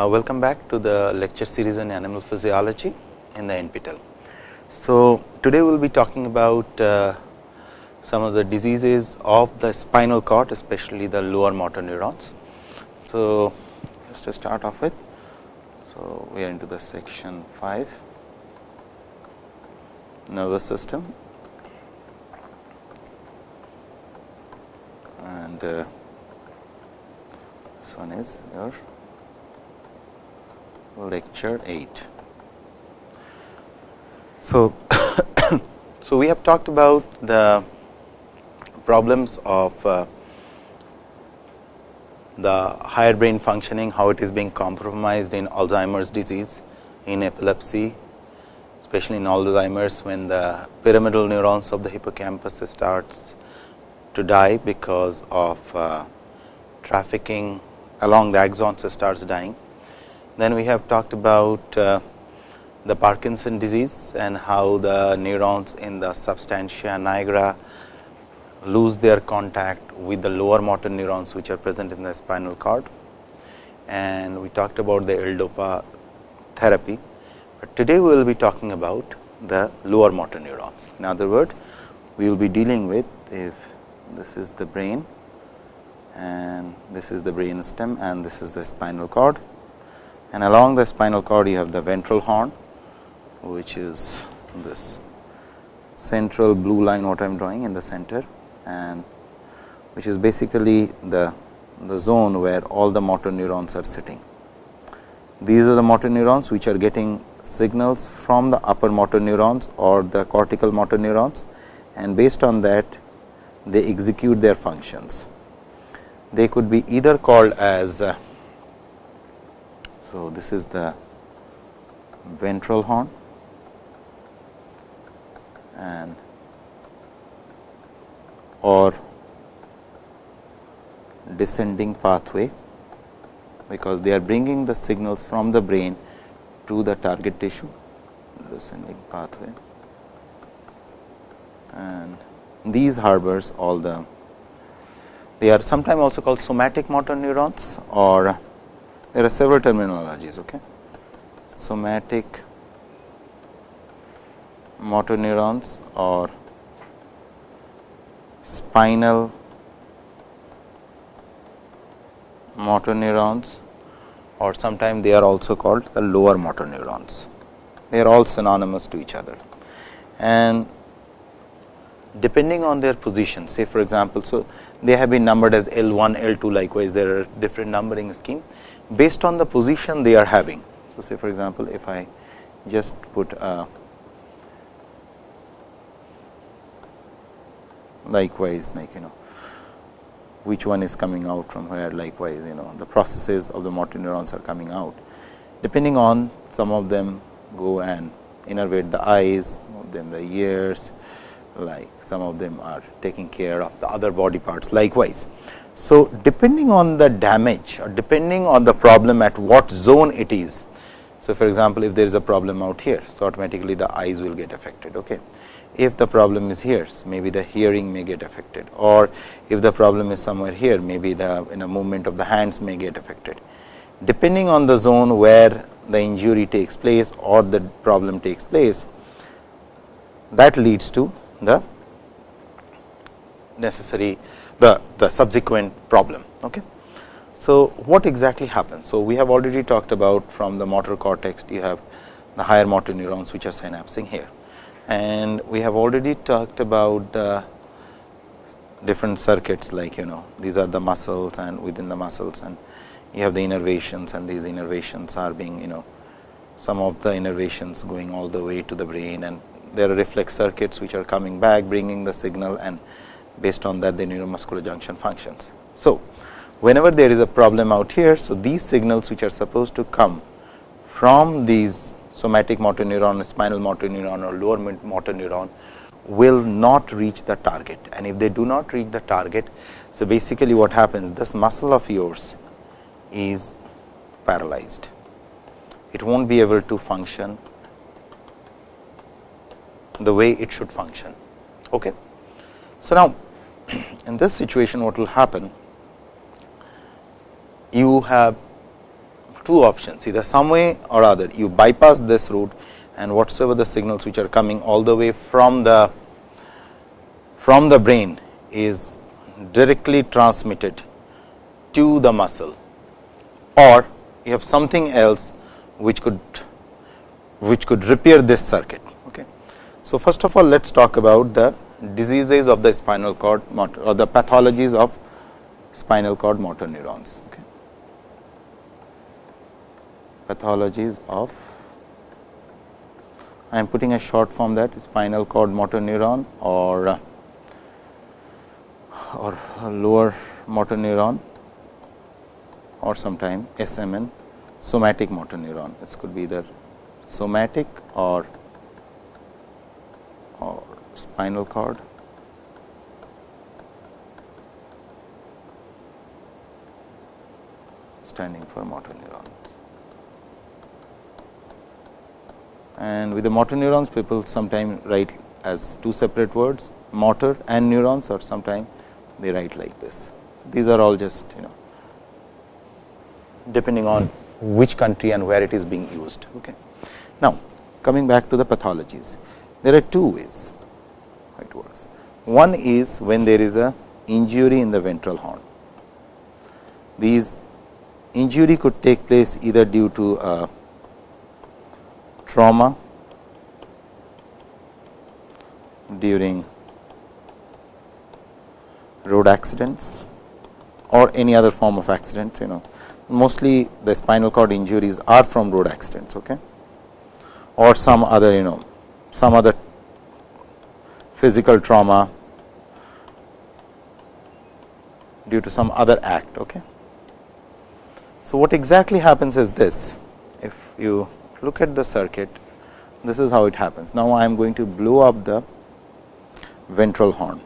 Uh, welcome back to the lecture series on animal physiology in the NPTEL. So, today we will be talking about uh, some of the diseases of the spinal cord especially the lower motor neurons. So, just to start off with, so we are into the section 5 nervous system and uh, this one is your lecture 8. So, so we have talked about the problems of uh, the higher brain functioning, how it is being compromised in Alzheimer's disease, in epilepsy, especially in Alzheimer's when the pyramidal neurons of the hippocampus starts to die because of uh, trafficking along the axons starts dying. Then we have talked about uh, the Parkinson disease and how the neurons in the substantia nigra lose their contact with the lower motor neurons which are present in the spinal cord. And we talked about the L-DOPA therapy, but today we will be talking about the lower motor neurons. In other words, we will be dealing with if this is the brain and this is the brain stem and this is the spinal cord and along the spinal cord you have the ventral horn which is this central blue line what I am drawing in the center and which is basically the, the zone where all the motor neurons are sitting. These are the motor neurons which are getting signals from the upper motor neurons or the cortical motor neurons and based on that they execute their functions. They could be either called as uh, so, this is the ventral horn. And or descending pathway, because they are bringing the signals from the brain to the target tissue descending pathway. And these harbors all the they are sometimes also called somatic motor neurons or there are several terminologies. Okay. Somatic motor neurons or spinal motor neurons or sometimes they are also called the lower motor neurons. They are all synonymous to each other and depending on their position say for example, so they have been numbered as L 1, L 2 likewise there are different numbering scheme based on the position they are having. So, say for example, if I just put a likewise like you know which one is coming out from where likewise you know the processes of the motor neurons are coming out depending on some of them go and innervate the eyes, some of them the ears like some of them are taking care of the other body parts likewise. So, depending on the damage or depending on the problem at what zone it is. So, for example, if there is a problem out here, so automatically the eyes will get affected. Okay. If the problem is here, so maybe the hearing may get affected or if the problem is somewhere here, maybe the in a movement of the hands may get affected. Depending on the zone where the injury takes place or the problem takes place, that leads to the necessary the, the subsequent problem. Okay. So, what exactly happens? So, we have already talked about from the motor cortex you have the higher motor neurons which are synapsing here and we have already talked about the different circuits like you know these are the muscles and within the muscles and you have the innervations and these innervations are being you know some of the innervations going all the way to the brain and there are reflex circuits which are coming back bringing the signal and based on that the neuromuscular junction functions. So, whenever there is a problem out here, so these signals which are supposed to come from these somatic motor neuron, spinal motor neuron or lower motor neuron will not reach the target and if they do not reach the target. So, basically what happens this muscle of yours is paralyzed, it will not be able to function the way it should function. Okay. So, now in this situation what will happen you have two options either some way or other you bypass this route and whatsoever the signals which are coming all the way from the from the brain is directly transmitted to the muscle or you have something else which could which could repair this circuit. Okay. So, first of all let us talk about the diseases of the spinal cord motor or the pathologies of spinal cord motor neurons. Okay. Pathologies of I am putting a short form that spinal cord motor neuron or or lower motor neuron or sometime SMN somatic motor neuron. This could be either somatic or or spinal cord standing for motor neurons. And with the motor neurons people sometimes write as two separate words motor and neurons or sometimes they write like this. So, these are all just you know depending on which country and where it is being used. Okay. Now, coming back to the pathologies, there are two ways it works. One is when there is a injury in the ventral horn. These injury could take place either due to a trauma during road accidents or any other form of accidents you know mostly the spinal cord injuries are from road accidents okay or some other you know some other physical trauma due to some other act okay? So what exactly happens is this. If you look at the circuit this is how it happens. Now i am going to blow up the ventral horn.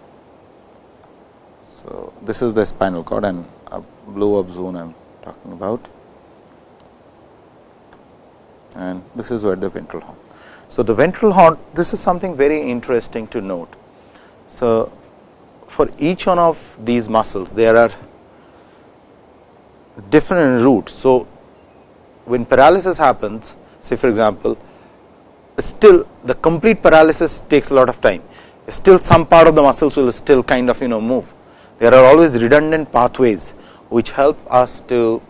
So, this is the spinal cord and a blow up zone I am talking about. And this is where the ventral horn. So, the ventral horn this is something very interesting to note. So, for each one of these muscles there are different routes. So, when paralysis happens say for example, still the complete paralysis takes a lot of time still some part of the muscles will still kind of you know move there are always redundant pathways which help us to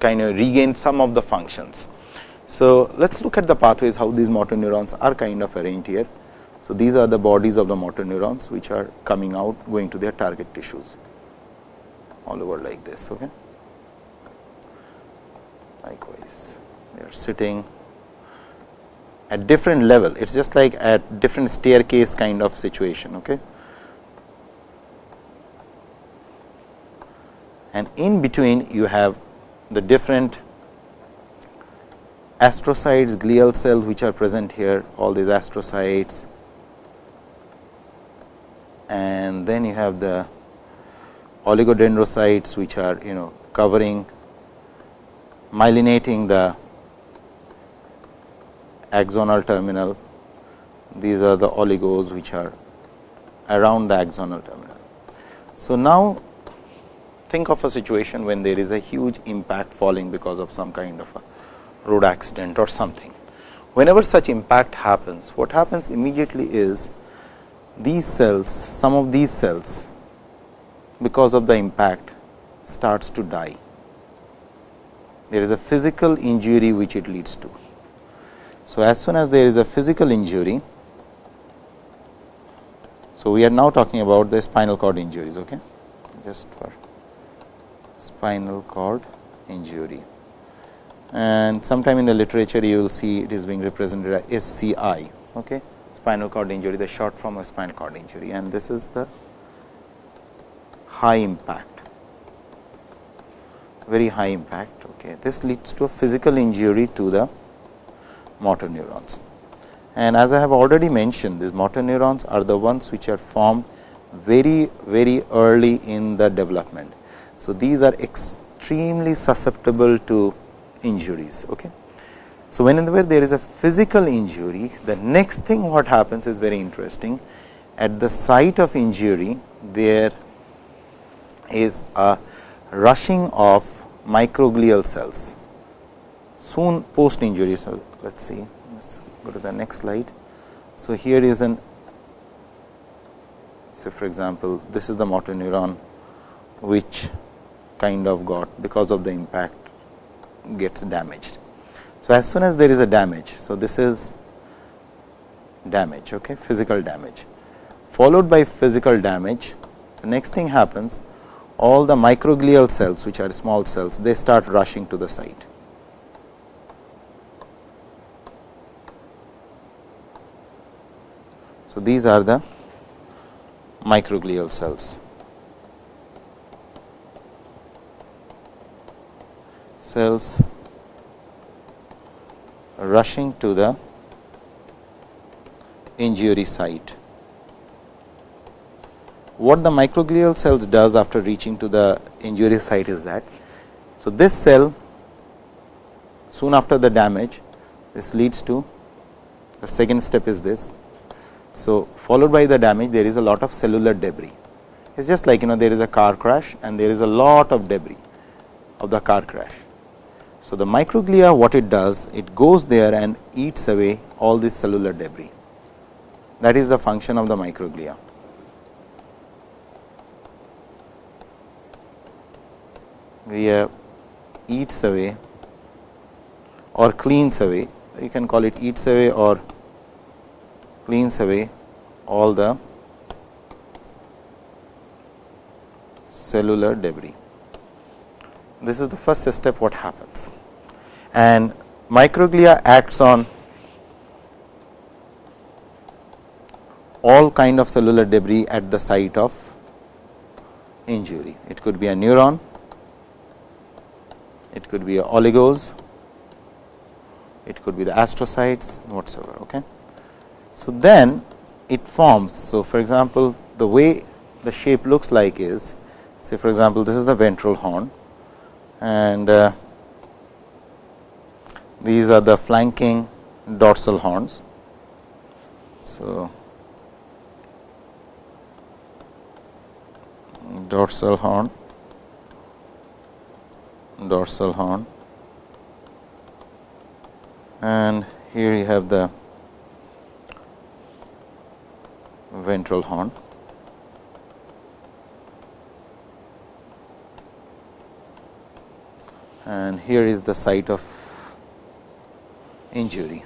kind of regain some of the functions. So, let us look at the pathways how these motor neurons are kind of arranged here. So, these are the bodies of the motor neurons which are coming out going to their target tissues all over like this. Okay. Likewise, they are sitting at different level it is just like at different staircase kind of situation. Okay. and in between you have the different astrocytes glial cells which are present here all these astrocytes and then you have the oligodendrocytes which are you know covering myelinating the axonal terminal these are the oligos which are around the axonal terminal. So, now think of a situation when there is a huge impact falling because of some kind of a road accident or something. Whenever such impact happens, what happens immediately is these cells, some of these cells because of the impact starts to die. There is a physical injury which it leads to. So, as soon as there is a physical injury, so we are now talking about the spinal cord injuries, okay? just for spinal cord injury. And sometime in the literature you will see it is being represented as SCI, okay? spinal cord injury, the short form of spinal cord injury and this is the high impact, very high impact. Okay. This leads to a physical injury to the motor neurons. And as I have already mentioned, these motor neurons are the ones which are formed very, very early in the development. So, these are extremely susceptible to injuries. Okay. So, whenever there is a physical injury, the next thing what happens is very interesting. At the site of injury, there is a rushing of microglial cells. soon post injury. So, let us see let us go to the next slide. So, here is an so for example, this is the motor neuron which kind of got because of the impact gets damaged. So, as soon as there is a damage, so this is damage, okay, physical damage, followed by physical damage, the next thing happens, all the microglial cells, which are small cells, they start rushing to the site. So, these are the microglial cells. Cells rushing to the injury site. What the microglial cells does after reaching to the injury site is that, so this cell soon after the damage, this leads to the second step is this. So, followed by the damage there is a lot of cellular debris. It is just like you know there is a car crash and there is a lot of debris of the car crash. So, the microglia what it does it goes there and eats away all this cellular debris that is the function of the microglia. We eats away or cleans away you can call it eats away or cleans away all the cellular debris. This is the first step what happens and microglia acts on all kind of cellular debris at the site of injury. It could be a neuron, it could be a oligos, it could be the astrocytes whatsoever. Okay. So, then it forms. So, for example, the way the shape looks like is say for example, this is the ventral horn and uh, these are the flanking dorsal horns. So, dorsal horn, dorsal horn and here you have the ventral horn. and here is the site of injury.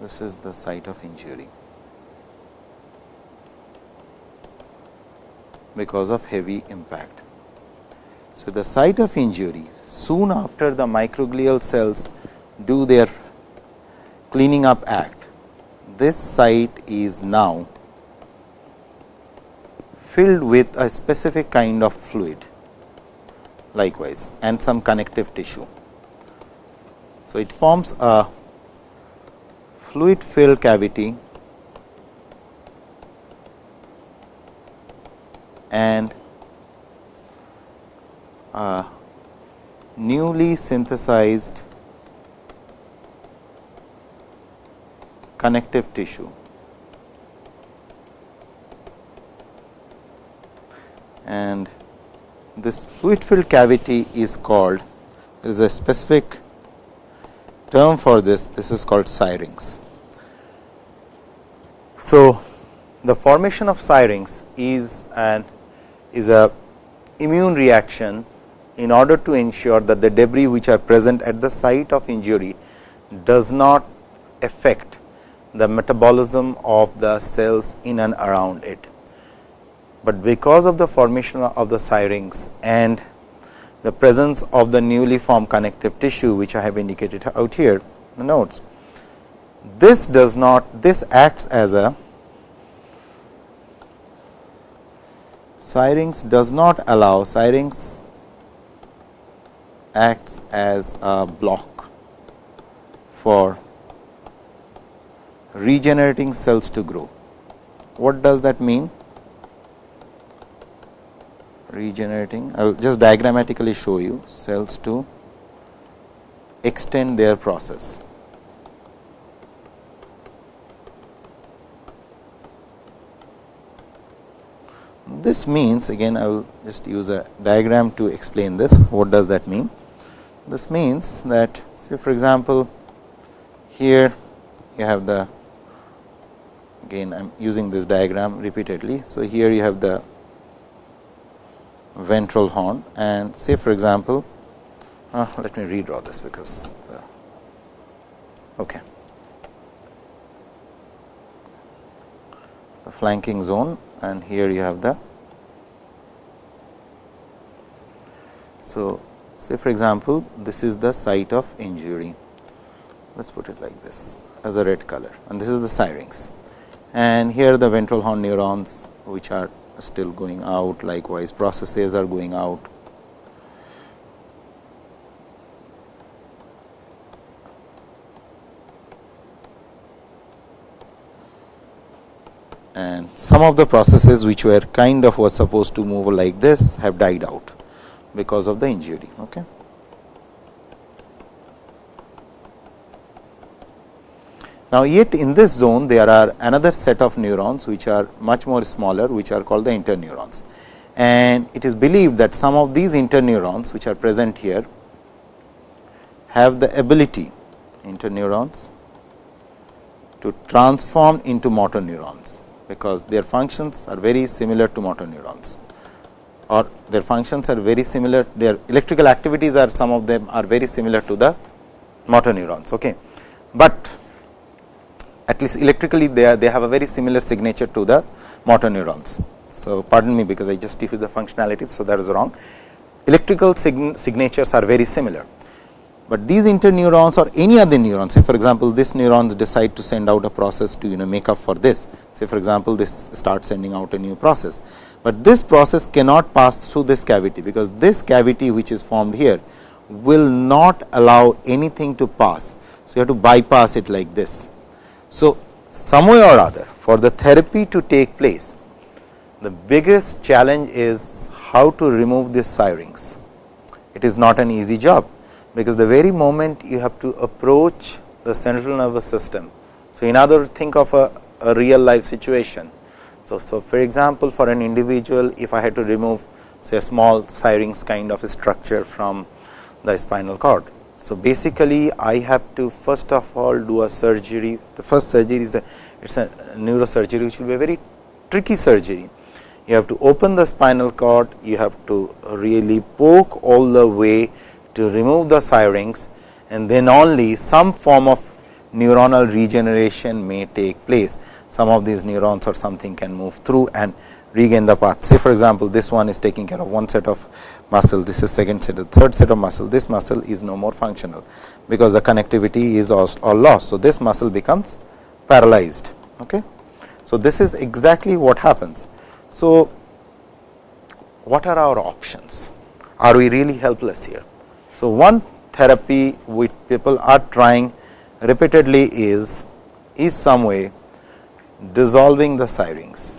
This is the site of injury. because of heavy impact. So, the site of injury soon after the microglial cells do their cleaning up act, this site is now filled with a specific kind of fluid likewise and some connective tissue. So, it forms a fluid filled cavity and a newly synthesized connective tissue. And this fluid filled cavity is called, there is a specific term for this, this is called syrinx. So, the formation of syrinx is an is a immune reaction in order to ensure that the debris which are present at the site of injury does not affect the metabolism of the cells in and around it. But because of the formation of the syrinx and the presence of the newly formed connective tissue which I have indicated out here the notes. This does not this acts as a Syrinx does not allow syrinx acts as a block for regenerating cells to grow. What does that mean? Regenerating, I will just diagrammatically show you cells to extend their process. This means again I will just use a diagram to explain this what does that mean. this means that say for example, here you have the again I am using this diagram repeatedly. So, here you have the ventral horn and say for example, uh, let me redraw this because the, okay. the flanking zone and here you have the. So, say for example, this is the site of injury let us put it like this as a red color and this is the syrinx and here the ventral horn neurons which are still going out likewise processes are going out. And some of the processes which were kind of was supposed to move like this have died out because of the injury. Okay. Now, yet in this zone there are another set of neurons which are much more smaller which are called the interneurons. And it is believed that some of these interneurons which are present here have the ability interneurons to transform into motor neurons, because their functions are very similar to motor neurons or their functions are very similar their electrical activities are some of them are very similar to the motor neurons. Okay. But at least electrically they are they have a very similar signature to the motor neurons. So, pardon me because I just diffuse the functionality. So, that is wrong electrical sign signatures are very similar, but these interneurons or any other neurons say for example, this neurons decide to send out a process to you know make up for this say for example, this starts sending out a new process, but this process cannot pass through this cavity because this cavity which is formed here will not allow anything to pass. So, you have to bypass it like this so, some way or other for the therapy to take place, the biggest challenge is how to remove this syrinx. It is not an easy job, because the very moment you have to approach the central nervous system. So, in other think of a, a real life situation. So, so for example, for an individual if I had to remove say a small syrinx kind of a structure from the spinal cord so, basically I have to first of all do a surgery. The first surgery is a it is a neurosurgery which will be a very tricky surgery. You have to open the spinal cord, you have to really poke all the way to remove the syrinx and then only some form of neuronal regeneration may take place. Some of these neurons or something can move through and regain the path. Say for example, this one is taking care of one set of muscle, this is second set, the third set of muscle, this muscle is no more functional, because the connectivity is all, lost. So, this muscle becomes paralyzed. Okay. So, this is exactly what happens. So, what are our options? Are we really helpless here? So, one therapy which people are trying repeatedly is, is some way dissolving the syrinx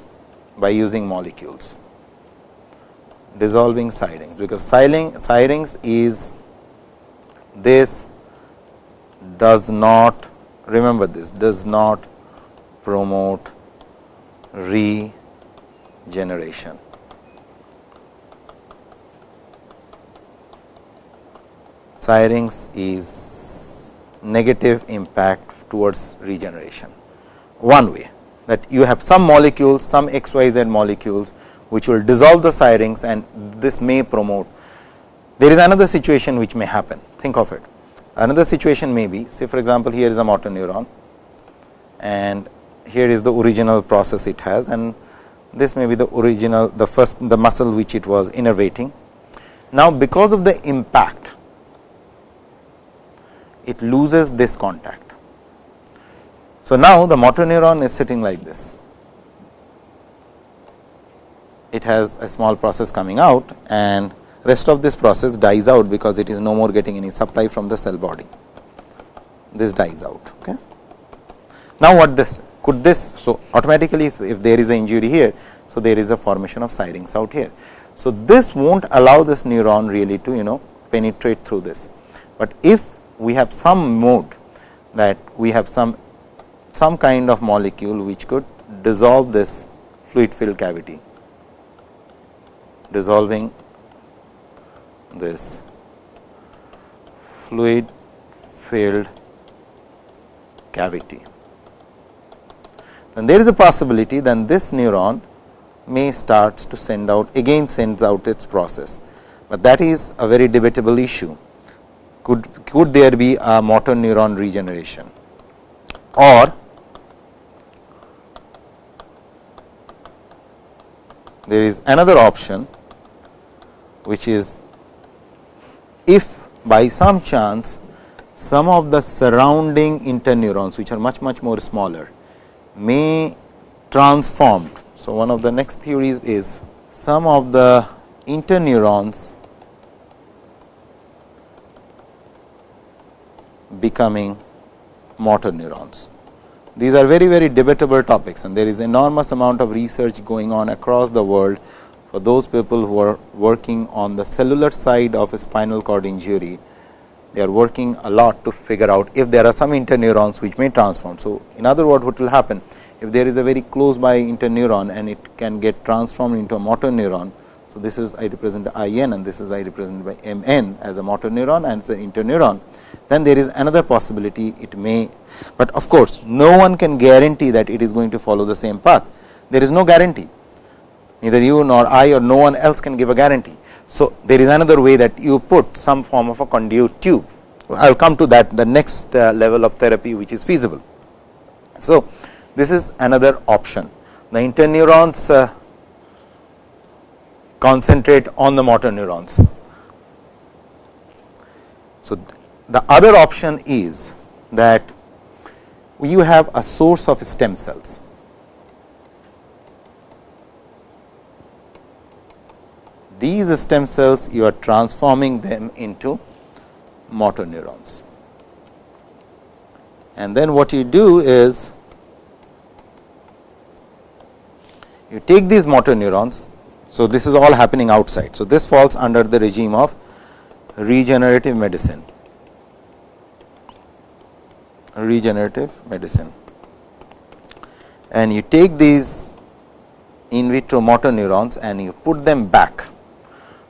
by using molecules dissolving syrinx, because syrinx is this does not remember this does not promote regeneration. Syrinx is negative impact towards regeneration. One way that you have some molecules, some XYZ molecules which will dissolve the syrinx and this may promote. There is another situation which may happen, think of it. Another situation may be, say for example, here is a motor neuron and here is the original process it has and this may be the original, the first, the muscle which it was innervating. Now, because of the impact, it loses this contact. So, now the motor neuron is sitting like this it has a small process coming out and rest of this process dies out because it is no more getting any supply from the cell body. This dies out. Okay. Now, what this could this? So, automatically if, if there is an injury here, so there is a formation of syrinx out here. So, this will not allow this neuron really to you know penetrate through this, but if we have some mode that we have some some kind of molecule which could dissolve this fluid filled cavity dissolving this fluid filled cavity. Then there is a possibility then this neuron may starts to send out again sends out its process, but that is a very debatable issue. Could, could there be a motor neuron regeneration or there is another option which is if by some chance some of the surrounding interneurons which are much much more smaller may transform. So, one of the next theories is some of the interneurons becoming motor neurons. These are very very debatable topics and there is enormous amount of research going on across the world for those people who are working on the cellular side of a spinal cord injury. They are working a lot to figure out if there are some interneurons which may transform. So, in other words what will happen if there is a very close by interneuron and it can get transformed into a motor neuron. So, this is I represent I n and this is I represent by M n as a motor neuron and it is an interneuron. Then there is another possibility it may, but of course, no one can guarantee that it is going to follow the same path. There is no guarantee neither you nor I or no one else can give a guarantee. So, there is another way that you put some form of a conduit tube. I will come to that the next uh, level of therapy which is feasible. So, this is another option. The interneurons uh, concentrate on the motor neurons. So, the other option is that you have a source of stem cells. These stem cells you are transforming them into motor neurons. And then what you do is you take these motor neurons. So, this is all happening outside. So, this falls under the regime of regenerative medicine, regenerative medicine. And you take these in vitro motor neurons and you put them back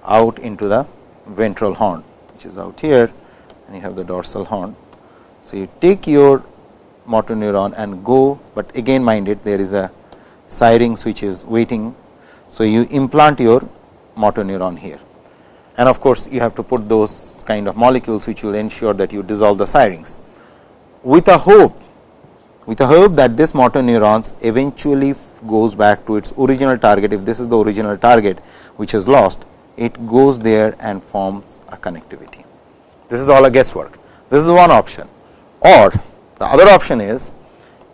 out into the ventral horn, which is out here and you have the dorsal horn. So, you take your motor neuron and go, but again mind it there is a syrinx which is waiting. So, you implant your motor neuron here and of course, you have to put those kind of molecules which will ensure that you dissolve the syrinx with a hope with a hope that this motor neurons eventually goes back to its original target if this is the original target which is lost it goes there and forms a connectivity. This is all a guesswork. This is one option or the other option is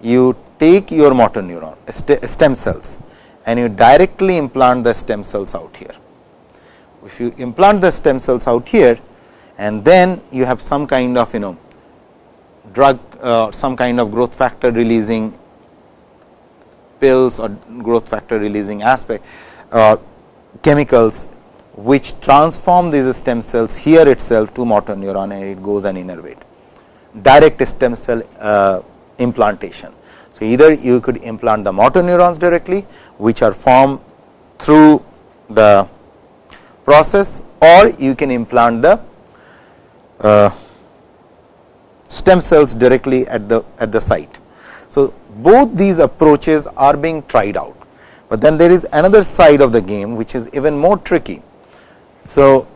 you take your motor neuron stem cells and you directly implant the stem cells out here. If you implant the stem cells out here and then you have some kind of you know drug uh, some kind of growth factor releasing pills or growth factor releasing aspect uh, chemicals which transform these stem cells here itself to motor neuron and it goes and innervate direct stem cell uh, implantation. So, either you could implant the motor neurons directly which are formed through the process or you can implant the uh, stem cells directly at the at the site. So, both these approaches are being tried out, but then there is another side of the game which is even more tricky. So,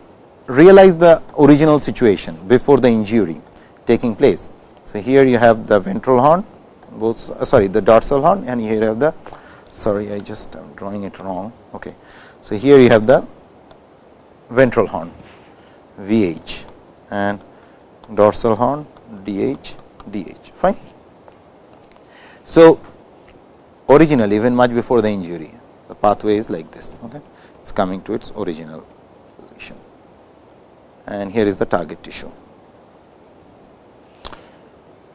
realize the original situation before the injury taking place. So, here you have the ventral horn both uh, sorry the dorsal horn and here you have the sorry I just am drawing it wrong. Okay. So, here you have the ventral horn VH and dorsal horn DH DH fine. So, originally even much before the injury the pathway is like this okay. it is coming to its original and here is the target tissue.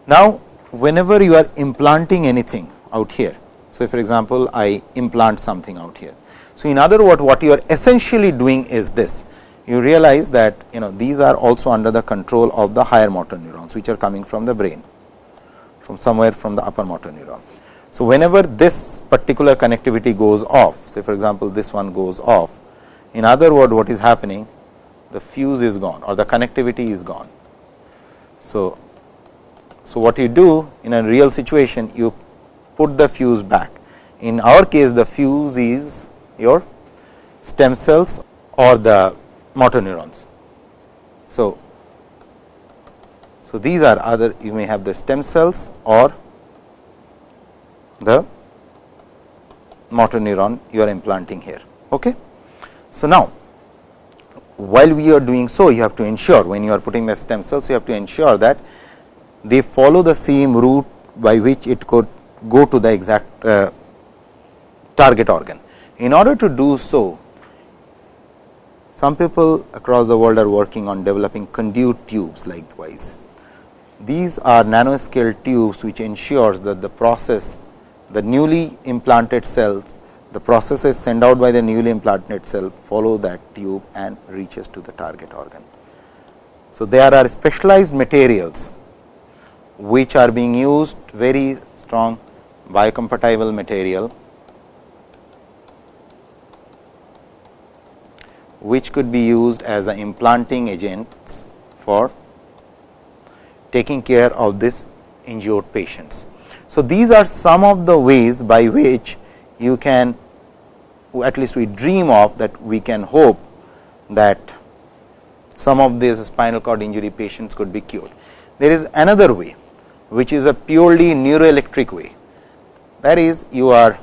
Now, whenever you are implanting anything out here. So, for example, I implant something out here. So, in other words what you are essentially doing is this you realize that you know these are also under the control of the higher motor neurons which are coming from the brain from somewhere from the upper motor neuron. So, whenever this particular connectivity goes off say for example, this one goes off in other words, what is happening the fuse is gone or the connectivity is gone So, so what you do in a real situation you put the fuse back. In our case the fuse is your stem cells or the motor neurons. So, so these are other you may have the stem cells or the motor neuron you are implanting here. Okay. So, now while we are doing so you have to ensure when you are putting the stem cells you have to ensure that they follow the same route by which it could go to the exact uh, target organ. In order to do so some people across the world are working on developing conduit tubes likewise. These are nanoscale tubes which ensures that the process the newly implanted cells the processes sent out by the newly implanted cell follow that tube and reaches to the target organ. So, there are specialized materials which are being used very strong biocompatible material which could be used as an implanting agents for taking care of this injured patients. So, these are some of the ways by which you can at least we dream of that we can hope that some of these spinal cord injury patients could be cured. There is another way which is a purely neuroelectric way. That is you are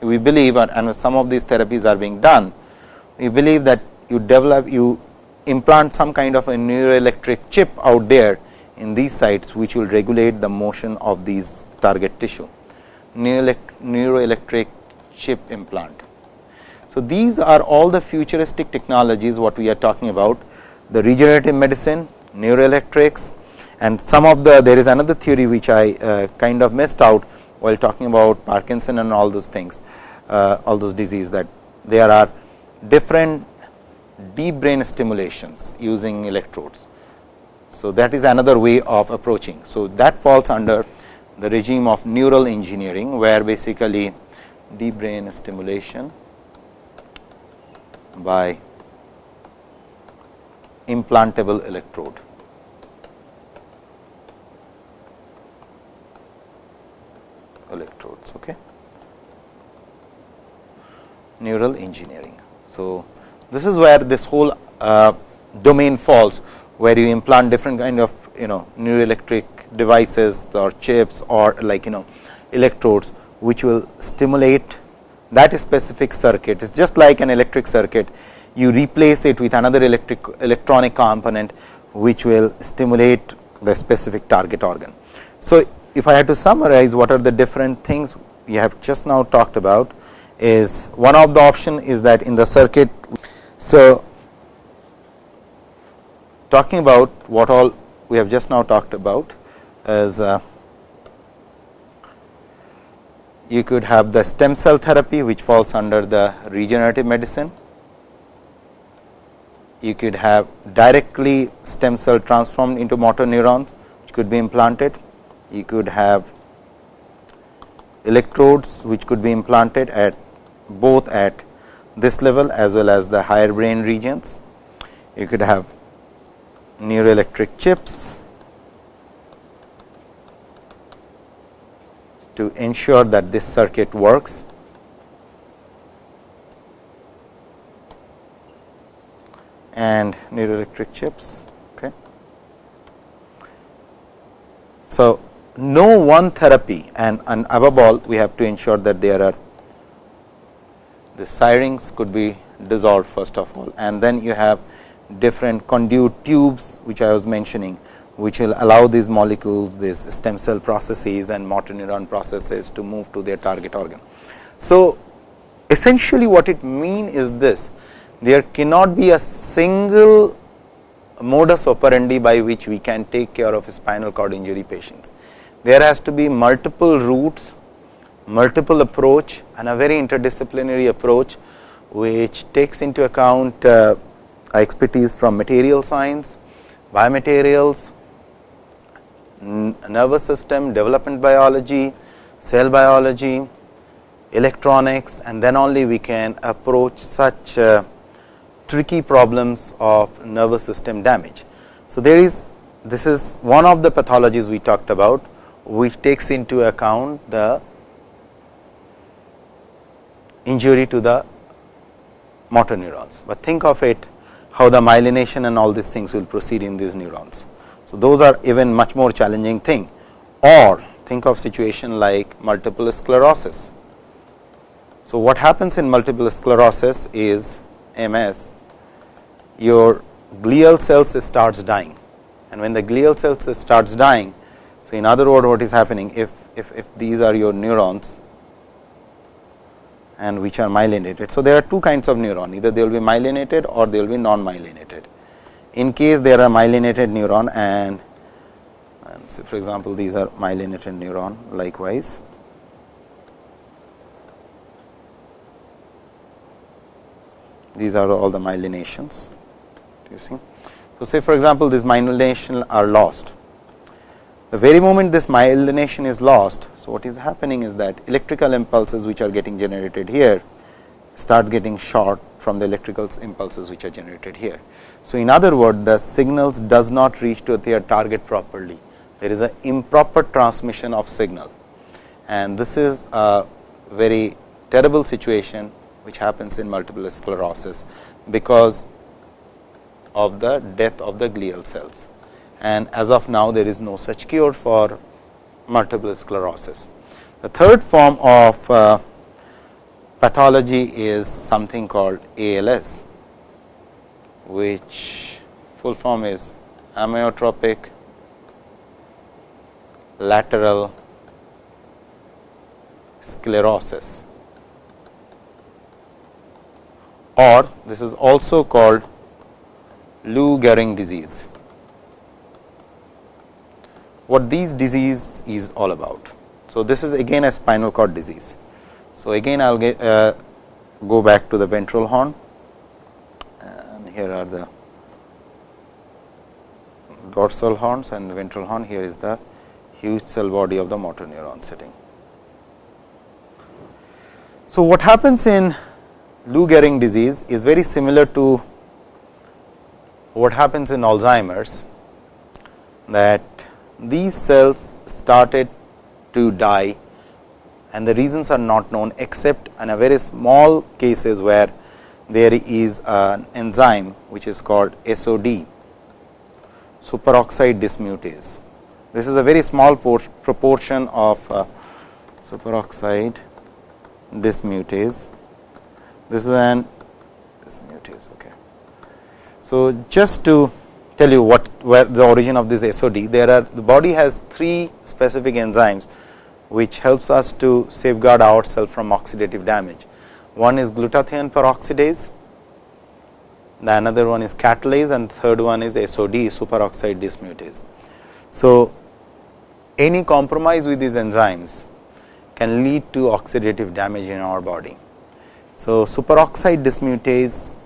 we believe and some of these therapies are being done we believe that you develop you implant some kind of a neuroelectric chip out there in these sites which will regulate the motion of these target tissue. Neuroelectric chip implant so, these are all the futuristic technologies what we are talking about the regenerative medicine, neuroelectrics and some of the there is another theory which I uh, kind of missed out while talking about Parkinson and all those things uh, all those disease that there are different deep brain stimulations using electrodes. So, that is another way of approaching. So, that falls under the regime of neural engineering where basically deep brain stimulation by implantable electrode. electrodes okay neural engineering so this is where this whole uh, domain falls where you implant different kind of you know neuroelectric devices or chips or like you know electrodes which will stimulate that specific circuit is just like an electric circuit you replace it with another electric electronic component which will stimulate the specific target organ. So, if I had to summarize what are the different things we have just now talked about is one of the option is that in the circuit. So, talking about what all we have just now talked about is uh, you could have the stem cell therapy which falls under the regenerative medicine. You could have directly stem cell transformed into motor neurons which could be implanted. You could have electrodes which could be implanted at both at this level as well as the higher brain regions. You could have neuroelectric chips to ensure that this circuit works. and neuroelectric chips. Okay. So, no one therapy and, and above all we have to ensure that there are the syrinx could be dissolved first of all and then you have different conduit tubes which I was mentioning which will allow these molecules, these stem cell processes and motor neuron processes to move to their target organ. So, essentially what it mean is this, there cannot be a single modus operandi by which we can take care of spinal cord injury patients. There has to be multiple routes, multiple approach and a very interdisciplinary approach, which takes into account uh, expertise from material science, biomaterials, nervous system, development biology, cell biology, electronics and then only we can approach such uh, tricky problems of nervous system damage. So, there is this is one of the pathologies we talked about, which takes into account the injury to the motor neurons, but think of it how the myelination and all these things will proceed in these neurons. So, those are even much more challenging thing or think of situation like multiple sclerosis. So, what happens in multiple sclerosis is MS, your glial cells starts dying and when the glial cells starts dying. So, in other words what is happening if, if, if these are your neurons and which are myelinated. So, there are two kinds of neuron either they will be myelinated or they will be non myelinated. In case there are myelinated neuron and, and say for example, these are myelinated neuron likewise. These are all the myelinations you see. So, say for example, these myelination are lost the very moment this myelination is lost. So, what is happening is that electrical impulses which are getting generated here start getting short from the electrical impulses which are generated here. So, in other words the signals does not reach to their target properly. There is an improper transmission of signal. And this is a very terrible situation which happens in multiple sclerosis because of the death of the glial cells. And as of now there is no such cure for multiple sclerosis. The third form of uh, pathology is something called ALS, which full form is amyotrophic lateral sclerosis or this is also called Lou Gehrig disease what these disease is all about. So, this is again a spinal cord disease. So, again I will get uh, go back to the ventral horn here are the dorsal horns and ventral horn here is the huge cell body of the motor neuron sitting. So, what happens in Lou Gehrig disease is very similar to what happens in Alzheimer's that these cells started to die and the reasons are not known except in a very small cases where there is an enzyme which is called SOD superoxide dismutase. This is a very small proportion of uh, superoxide dismutase. This is an dismutase. Okay. So, just to tell you what where the origin of this SOD. There are the body has three specific enzymes which helps us to safeguard ourselves from oxidative damage. One is glutathione peroxidase, the another one is catalase and third one is SOD superoxide dismutase. So, any compromise with these enzymes can lead to oxidative damage in our body. So, superoxide dismutase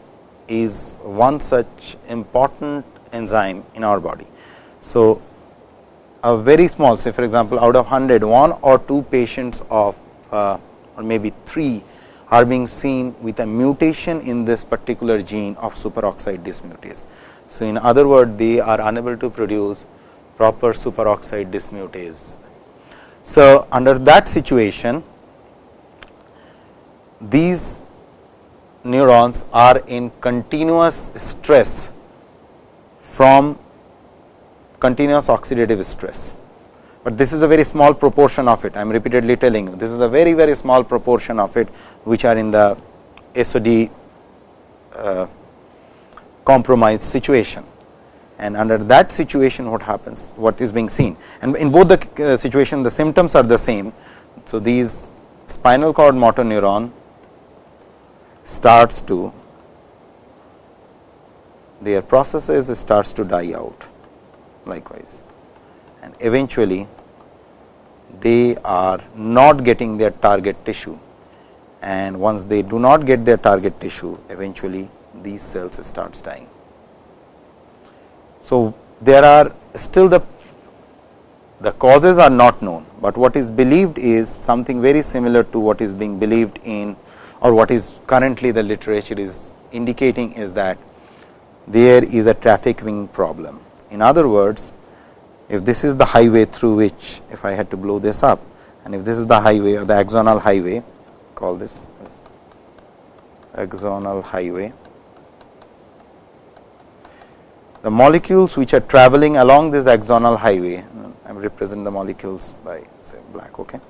is one such important enzyme in our body. So, a very small say for example, out of 100 one or two patients of uh, or maybe 3 are being seen with a mutation in this particular gene of superoxide dismutase. So, in other words they are unable to produce proper superoxide dismutase. So, under that situation these neurons are in continuous stress from continuous oxidative stress, but this is a very small proportion of it. I am repeatedly telling you. This is a very very small proportion of it which are in the SOD uh, compromised situation. And under that situation what happens? What is being seen? And in both the uh, situation the symptoms are the same. So, these spinal cord motor neuron starts to their processes starts to die out. Likewise and eventually they are not getting their target tissue and once they do not get their target tissue eventually these cells starts dying. So, there are still the the causes are not known, but what is believed is something very similar to what is being believed in or what is currently the literature is indicating is that there is a trafficking problem. In other words, if this is the highway through which if I had to blow this up and if this is the highway or the axonal highway call this as axonal highway. The molecules which are traveling along this axonal highway, I represent the molecules by say black. Okay.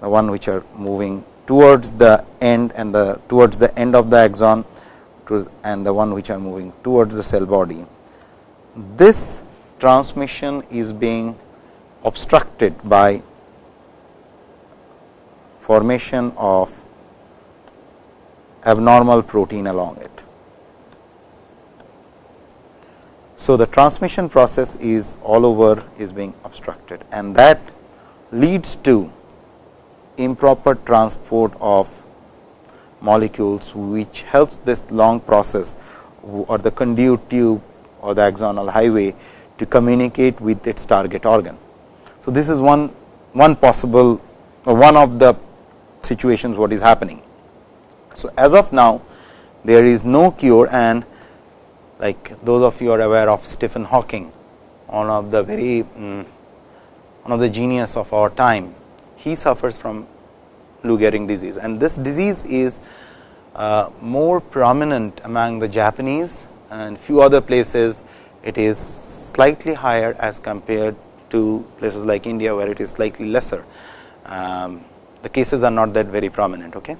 The one which are moving towards the end and the towards the end of the axon and the one which are moving towards the cell body. This transmission is being obstructed by formation of abnormal protein along it. So, the transmission process is all over is being obstructed and that leads to improper transport of molecules which helps this long process or the conduit tube or the axonal highway to communicate with its target organ. So, this is one one possible or one of the situations what is happening. So, as of now there is no cure and like those of you are aware of Stephen Hawking one of the very um, one of the genius of our time he suffers from Lou Gehrig disease and this disease is uh, more prominent among the Japanese and few other places it is slightly higher as compared to places like India where it is slightly lesser. Um, the cases are not that very prominent. Okay.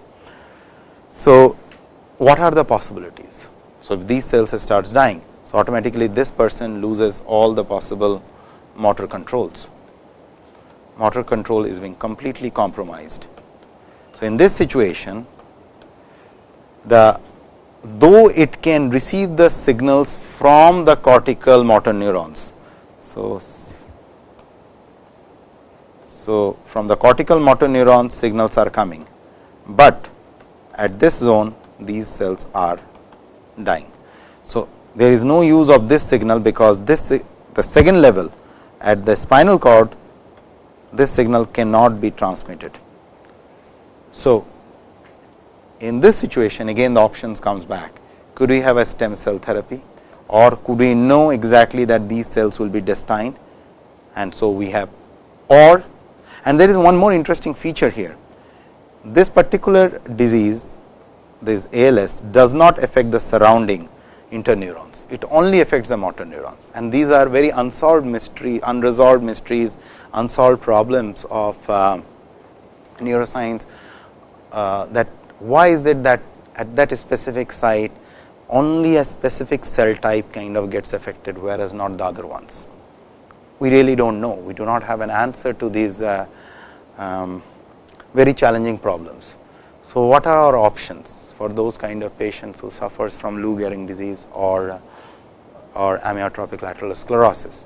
So, what are the possibilities? So, if these cells starts dying, so automatically this person loses all the possible motor controls. Motor control is being completely compromised. So, in this situation, the though it can receive the signals from the cortical motor neurons. So, so from the cortical motor neurons signals are coming, but at this zone these cells are dying. So, there is no use of this signal because this the second level at the spinal cord this signal cannot be transmitted. So, in this situation again the options comes back. Could we have a stem cell therapy? Or could we know exactly that these cells will be destined? And so we have or and there is one more interesting feature here. This particular disease this ALS does not affect the surrounding interneurons. It only affects the motor neurons. And these are very unsolved mystery unresolved mysteries unsolved problems of uh, neuroscience uh, that why is it that at that specific site only a specific cell type kind of gets affected, whereas not the other ones. We really do not know, we do not have an answer to these uh, um, very challenging problems. So, what are our options for those kind of patients who suffers from Lou Gehrig disease or or amyotrophic lateral sclerosis?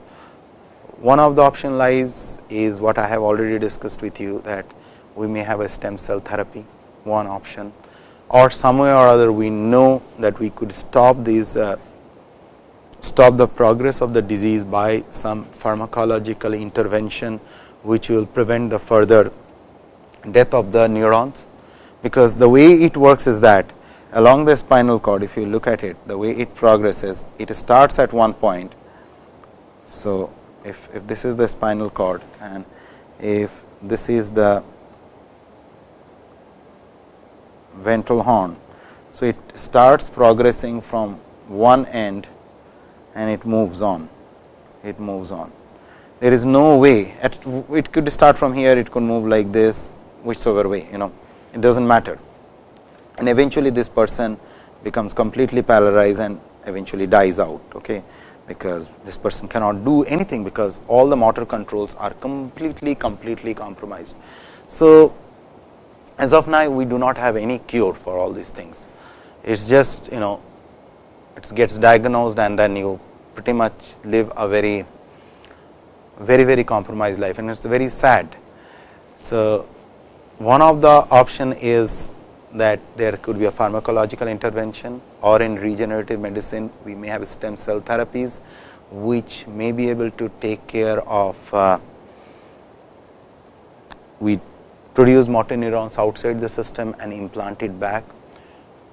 One of the option lies is what I have already discussed with you that we may have a stem cell therapy one option or some way or other we know that we could stop these uh, stop the progress of the disease by some pharmacological intervention which will prevent the further death of the neurons because the way it works is that along the spinal cord if you look at it the way it progresses it starts at one point. So, if, if this is the spinal cord and if this is the ventral horn. So, it starts progressing from one end and it moves on, it moves on. There is no way, at, it could start from here, it could move like this, whichever way, you know, it does not matter. And eventually, this person becomes completely paralyzed and eventually dies out, okay, because this person cannot do anything, because all the motor controls are completely, completely compromised. So, as of now we do not have any cure for all these things. It is just you know it gets diagnosed and then you pretty much live a very very very compromised life and it is very sad. So, one of the option is that there could be a pharmacological intervention or in regenerative medicine we may have stem cell therapies which may be able to take care of uh, we produce motor neurons outside the system and implant it back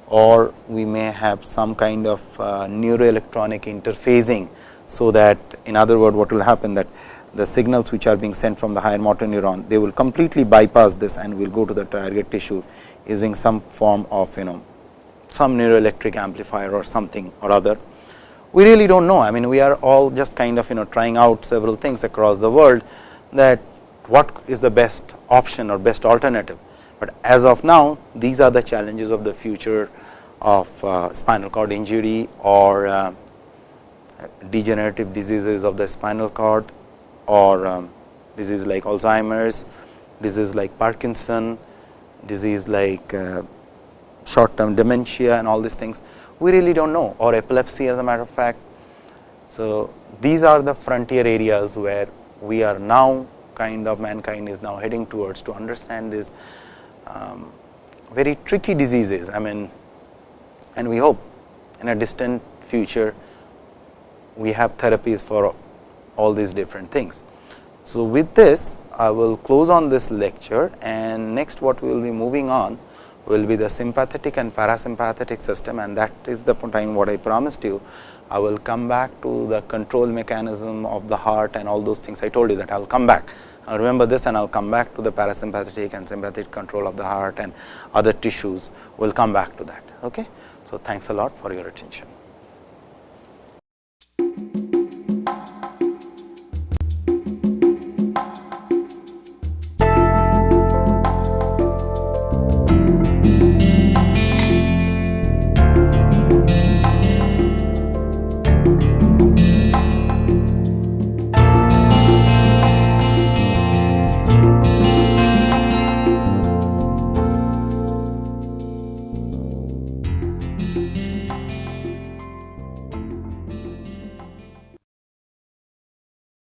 or we may have some kind of uh, neuroelectronic interfacing. So, that in other words what will happen that the signals which are being sent from the higher motor neuron, they will completely bypass this and will go to the target tissue using some form of you know some neuroelectric amplifier or something or other. We really do not know. I mean, we are all just kind of you know trying out several things across the world that what is the best option or best alternative. But as of now, these are the challenges of the future of uh, spinal cord injury or uh, degenerative diseases of the spinal cord or um, disease like Alzheimer's, disease like Parkinson, disease like uh, short term dementia and all these things we really do not know or epilepsy as a matter of fact. So, these are the frontier areas where we are now kind of mankind is now heading towards to understand these um, very tricky diseases. I mean and we hope in a distant future we have therapies for all these different things. So, with this I will close on this lecture and next what we will be moving on will be the sympathetic and parasympathetic system and that is the time what I promised you. I will come back to the control mechanism of the heart and all those things I told you that I will come back. I will remember this and I will come back to the parasympathetic and sympathetic control of the heart and other tissues. We will come back to that. Okay? So, thanks a lot for your attention.